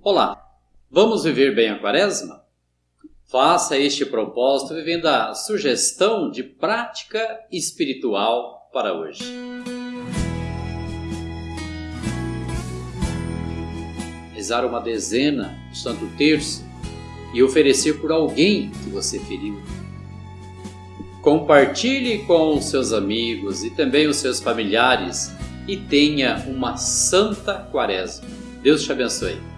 Olá, vamos viver bem a quaresma? Faça este propósito vivendo a sugestão de prática espiritual para hoje. Rezar uma dezena do Santo Terço e oferecer por alguém que você feriu. Compartilhe com os seus amigos e também os seus familiares e tenha uma santa quaresma. Deus te abençoe.